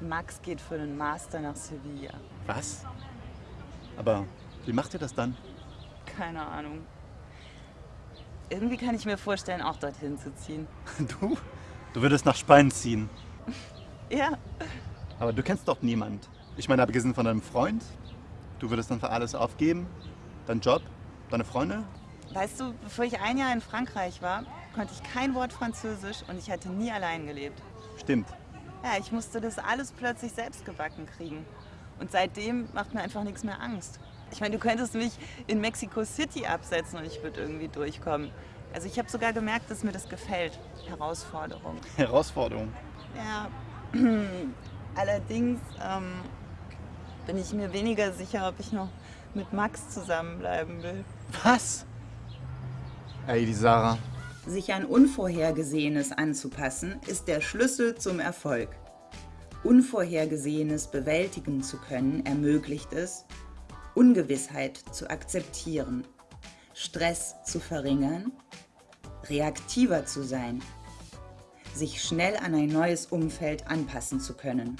Max geht für den Master nach Sevilla. Was? Aber wie macht ihr das dann? Keine Ahnung. Irgendwie kann ich mir vorstellen, auch dorthin zu ziehen. Du? Du würdest nach Spanien ziehen. Ja, Aber du kennst doch niemand. Ich meine, abgesehen von deinem Freund, du würdest dann für alles aufgeben? Dein Job? Deine Freunde? weißt du, bevor ich ein Jahr in Frankreich war, konnte ich kein Wort Französisch und ich hatte nie allein gelebt. Stimmt. Ja, ich musste das alles plötzlich selbst gebacken kriegen. Und seitdem macht mir einfach nichts mehr Angst. Ich meine, du könntest mich in Mexico City absetzen und ich würde irgendwie durchkommen. Also ich habe sogar gemerkt, dass mir das gefällt. Herausforderung. Herausforderung. Ja, allerdings ähm, bin ich mir weniger sicher, ob ich noch mit Max zusammenbleiben will. Was? Ey, die Sarah. Sich an Unvorhergesehenes anzupassen, ist der Schlüssel zum Erfolg. Unvorhergesehenes bewältigen zu können ermöglicht es, Ungewissheit zu akzeptieren, Stress zu verringern, reaktiver zu sein, sich schnell an ein neues Umfeld anpassen zu können.